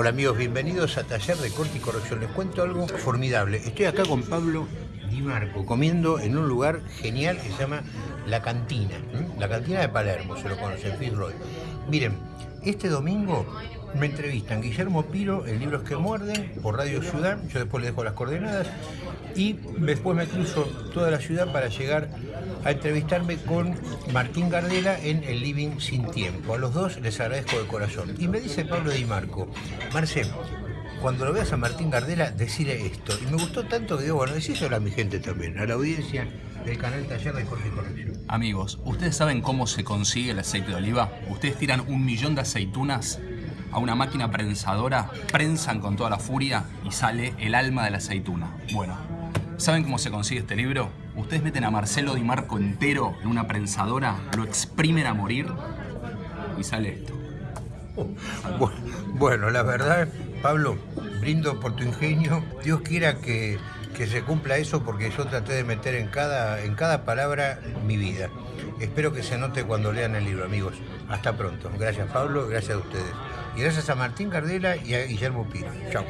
Hola amigos, bienvenidos a Taller de Corte y Corrección. Les cuento algo formidable. Estoy acá con Pablo Di Marco, comiendo en un lugar genial que se llama La Cantina. La Cantina de Palermo, se lo conocen, Fitzroy. Miren, este domingo me entrevistan Guillermo Piro en Libros que Muerden por Radio Ciudad, yo después les dejo las coordenadas, y después me cruzo toda la ciudad para llegar a entrevistarme con Martín Gardela en El Living Sin Tiempo. A los dos les agradezco de corazón. Y me dice Pablo Di Marco, Marcel, cuando lo veas a Martín Gardela, decirle esto. Y me gustó tanto que digo, bueno, decíselo a mi gente también, a la audiencia del canal Taller de Corte y Corrección. Amigos, ¿ustedes saben cómo se consigue el aceite de oliva? Ustedes tiran un millón de aceitunas a una máquina prensadora, prensan con toda la furia y sale el alma de la aceituna. Bueno, ¿saben cómo se consigue este libro? Ustedes meten a Marcelo Di Marco entero en una prensadora, lo exprimen a morir y sale esto. Bueno, la verdad, Pablo, brindo por tu ingenio. Dios quiera que, que, se cumpla eso porque yo traté de meter en cada, en cada palabra mi vida. Espero que se note cuando lean el libro, amigos. Hasta pronto. Gracias, Pablo. Gracias a ustedes. Y gracias a Martín Cardela y a Guillermo Pino. Chao.